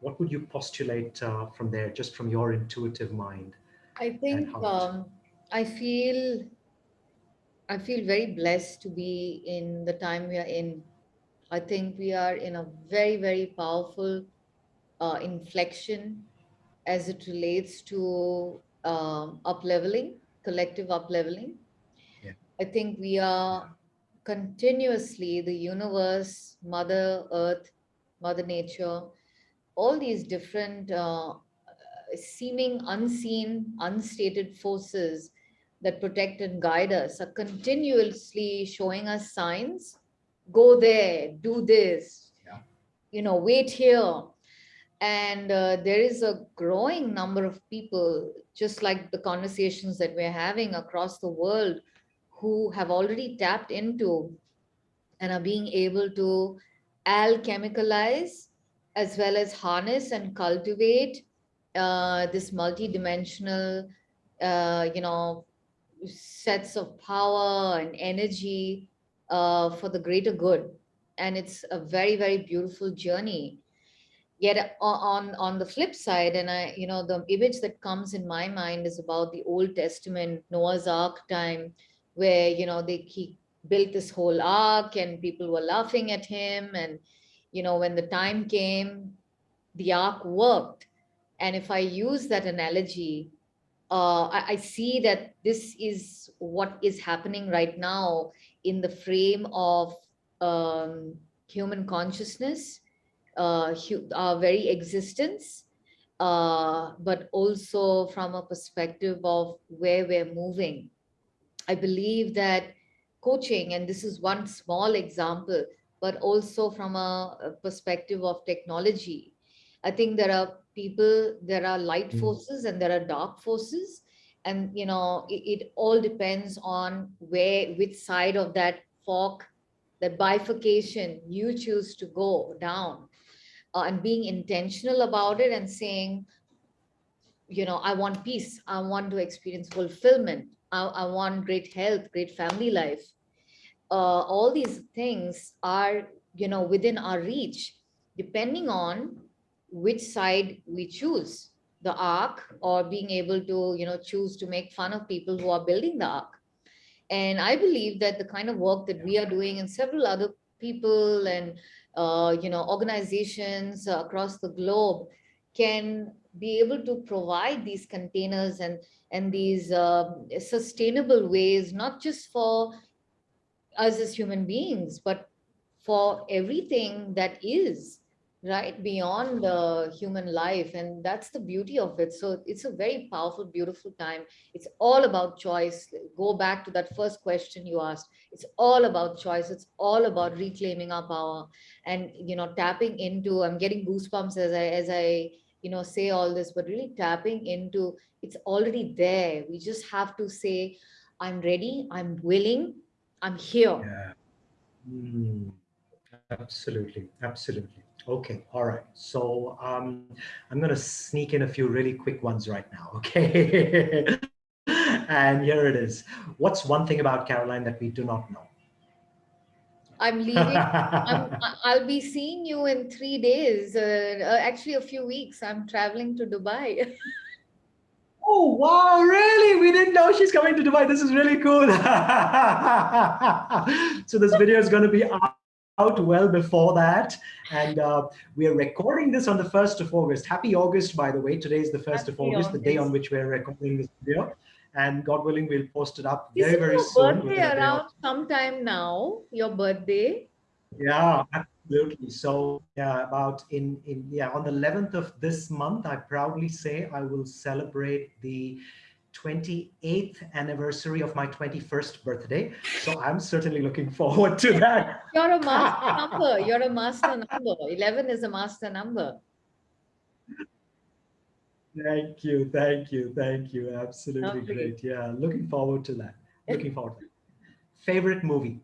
What would you postulate uh, from there, just from your intuitive mind? I think um, I feel I feel very blessed to be in the time we are in. I think we are in a very, very powerful uh, inflection as it relates to um, up leveling, collective up leveling. I think we are continuously the universe, Mother Earth, Mother Nature, all these different uh, seeming unseen, unstated forces that protect and guide us are continuously showing us signs. Go there, do this, yeah. you know, wait here. And uh, there is a growing number of people, just like the conversations that we're having across the world, who have already tapped into and are being able to alchemicalize as well as harness and cultivate uh, this multi-dimensional, uh, you know, sets of power and energy uh, for the greater good. And it's a very, very beautiful journey. Yet on, on the flip side, and I, you know, the image that comes in my mind is about the Old Testament, Noah's Ark time, where, you know, they, he built this whole ark and people were laughing at him. And, you know, when the time came, the ark worked. And if I use that analogy, uh, I, I, see that this is what is happening right now in the frame of um, human consciousness, uh, our very existence, uh, but also from a perspective of where we're moving. I believe that coaching, and this is one small example, but also from a, perspective of technology. I think there are people, there are light hmm. forces and there are dark forces. And, you know, it, it all depends on where, which side of that fork, that bifurcation you choose to go down uh, and being intentional about it and saying, you know, I want peace. I want to experience fulfillment. I, I want great health, great family life. Uh, all these things are, you know, within our reach, depending on which side we choose, the ark or being able to, you know, choose to make fun of people who are building the ark. And I believe that the kind of work that we are doing and several other people and, uh, you know, organizations across the globe can be able to provide these containers and and these uh, sustainable ways, not just for us as human beings, but for everything that is right beyond the human life. And that's the beauty of it. So it's a very powerful beautiful time. It's all about choice. Go back to that first question you asked. It's all about choice. It's all about reclaiming our power. And you know tapping into i'm getting goosebumps as i as i you know, say all this, but really tapping into it's already there. We just have to say, I'm ready, I'm willing, I'm here. Yeah. Mm, absolutely, absolutely. Okay, all right. So um, I'm going to sneak in a few really quick ones right now, okay? and here it is. What's one thing about Caroline that we do not know? I'm leaving. I'm, I'll be seeing you in three days. Uh, uh, actually, a few weeks. I'm traveling to Dubai. oh wow! Really? We didn't know she's coming to Dubai. This is really cool. so this video is going to be out well before that, and uh, we are recording this on the first of August. Happy August, by the way. Today is the first Happy of August, August, the day on which we're recording this video and God willing, we'll post it up very, very your soon. birthday around sometime now? Your birthday? Yeah, absolutely. So yeah, about in in yeah on the 11th of this month, I proudly say I will celebrate the 28th anniversary of my 21st birthday. So I'm certainly looking forward to that. You're a master number. You're a master number. 11 is a master number. Thank you, thank you, thank you. Absolutely Lovely. great. Yeah, looking forward to that. Looking forward to that. Favorite movie?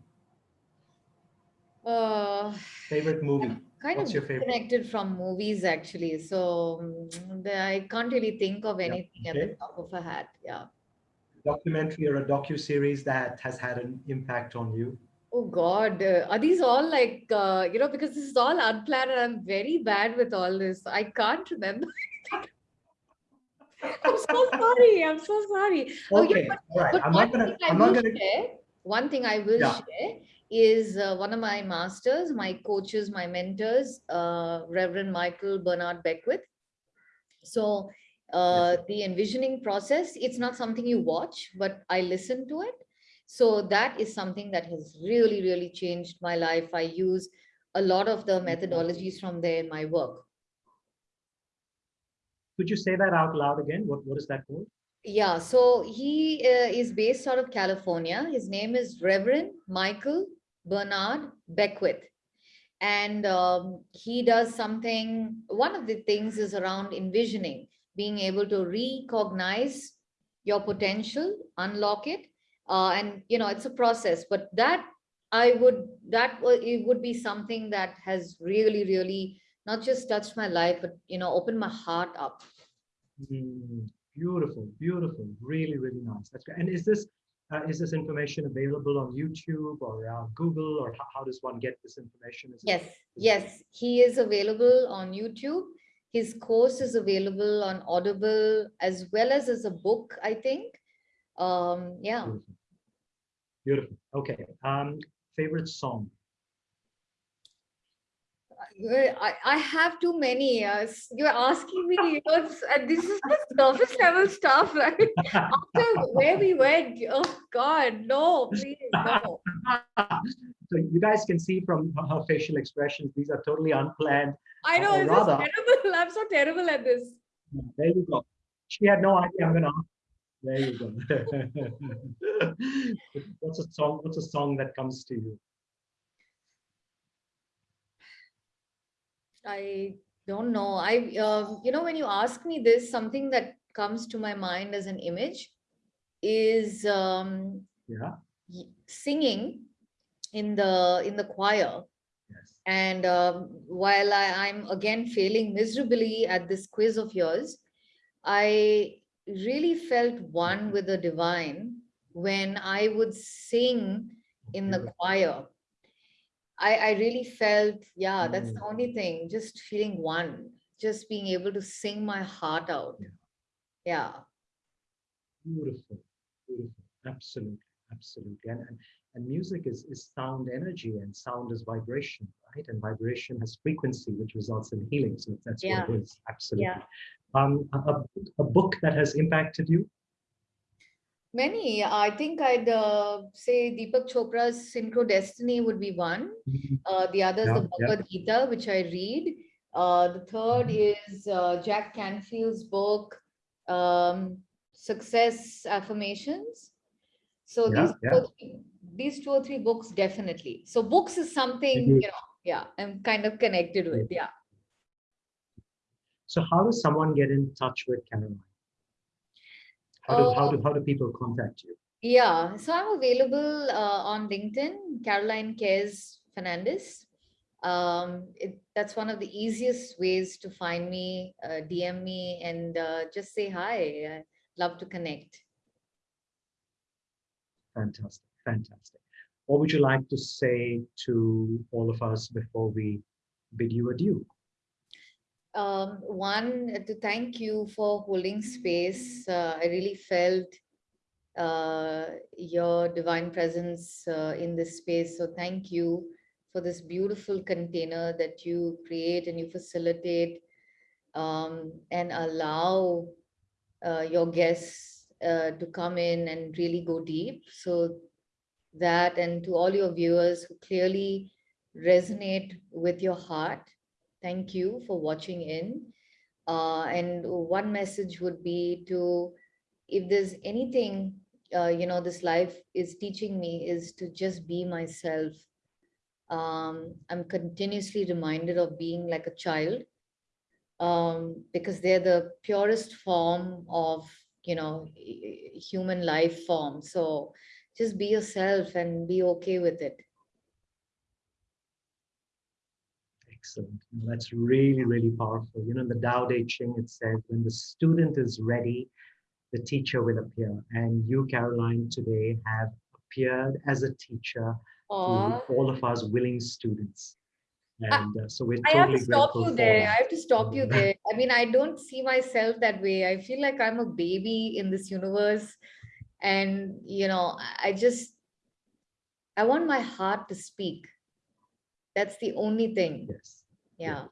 Uh, Favorite movie? kind What's of your favorite? connected from movies actually. So mm, I can't really think of anything at the top of a hat. Yeah. Documentary or a docu-series that has had an impact on you? Oh God, uh, are these all like, uh, you know, because this is all unplanned and I'm very bad with all this. I can't remember. I'm so sorry. I'm so sorry. Oh, yeah, Okay, right. But I'm one gonna, thing I I'm will gonna, share, one thing I will Yeah. share is uh, one of my masters, my coaches, my mentors, uh, Reverend Michael Bernard Beckwith. So uh, the envisioning process, it's not something you watch, but I listen to it. So that is something that has really, really changed my life. I use a lot of the methodologies from there in my work. Could you say that out loud again? What, what is that called? Yeah, so he uh, is based out of California. His name is Reverend Michael Bernard Beckwith. And um, he does something, one of the things is around envisioning, being able to recognize your potential, unlock it. Uh, and, you know, it's a process, but that I would, that it would be something that has really, really not just touched my life, but, you know, opened my heart up. Mm, beautiful, beautiful, really, really nice. That's great. And is this, uh, is this information available on YouTube or uh, Google or how, how does one get this information? Is it- Yes, yes, he is available on YouTube. His course is available on Audible as well as as a book, I think. Um, yeah, Beautiful. Beautiful. Okay. Um, favorite song? I, I have too many. Uh, you're asking me, you know, this is the surface level stuff, right? After where we went, oh God, no, please, no. so you guys can see from her- facial expressions, these are totally unplanned. I know, just rather- terrible. I'm so terrible at this. There you go. She had no idea I'm gonna ask. There you go. what's a song? What's a song that comes to you? I don't know. I, uh, you know, when you ask me this, something that comes to my mind as an image is um, Yeah. singing in the in the choir. Yes. And um, while I, I'm again failing miserably at this quiz of yours, I really felt one with the divine when I would sing in the choir. I, I really felt, yeah, that's the Mm. only thing, just feeling one, just being able to sing my heart out. Yeah. Yeah. Beautiful. Beautiful. Absolutely. Absolutely. And, and and music is, is sound energy and sound is vibration, right? And vibration has frequency, which results in healing. So that's Yeah. what it is. Absolutely. Yeah. Um, a, a book that has impacted you? Many, I think I'd uh, say Deepak Chopra's Synchro Destiny would be one. Uh, the other is the Yeah, yeah. Bhagavad Gita, which I read. Uh, the third Mm-hmm. is uh, Jack Canfield's book, um, Success Affirmations. So Yeah, these. Two, or three- these two or three books, definitely. So books is something, Mhm. you know, yeah, I'm kind of connected with, yeah. So how does someone get in touch with Caroline? How do, how Uh, do, how do people contact you? Yeah, so I'm available uh, on LinkedIn, Caroline Cares Fernandez. Um, it, that's one of the easiest ways to find me, uh, DM me and uh, just say hi. I love to connect. Fantastic, fantastic. What would you like to say to all of us before we bid you adieu? Um, one, uh, to thank you for holding space. Uh, I really felt uh, your divine presence uh, in this space. So thank you for this beautiful container that you create and you facilitate um, and allow uh, your guests uh, to come in and really go deep. So that and to all your viewers who clearly resonate with your heart, thank you for watching in. Uh, and one message would be to, if there's anything, uh, you know, this life is teaching me is to just be myself. Um, I'm continuously reminded of being like a child um, because they're the purest form of, you know, human life form. So just be yourself and be okay with it. Excellent. That's really, really powerful. You know, in the Tao Te Ching, it says, when the student is ready, the teacher will appear. And you, Caroline, today have appeared as a teacher Aww. to all of us willing students. And uh, so we're totally I have to stop you there. I have to stop you there. I mean, I don't see myself that way. I feel like I'm a baby in this universe. And, you know, I just, I want my heart to speak. That's the only thing. Yes. Yeah.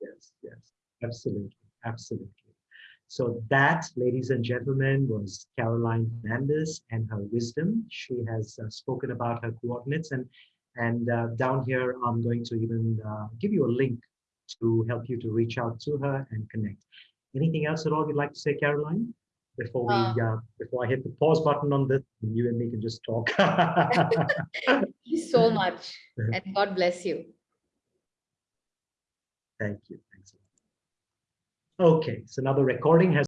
Yes, yes, absolutely, absolutely. So that, ladies and gentlemen, was Caroline Fernandez and her wisdom. She has uh, spoken about her coordinates and and uh, down here, I'm going to even uh, give you a link to help you to reach out to her and connect. Anything else at all you'd like to say, Caroline? Before we, Uh. uh, before I hit the pause button on this, you and me can just talk. So much. And God bless you. Thank you. Thanks. a lot. Okay, so now the recording has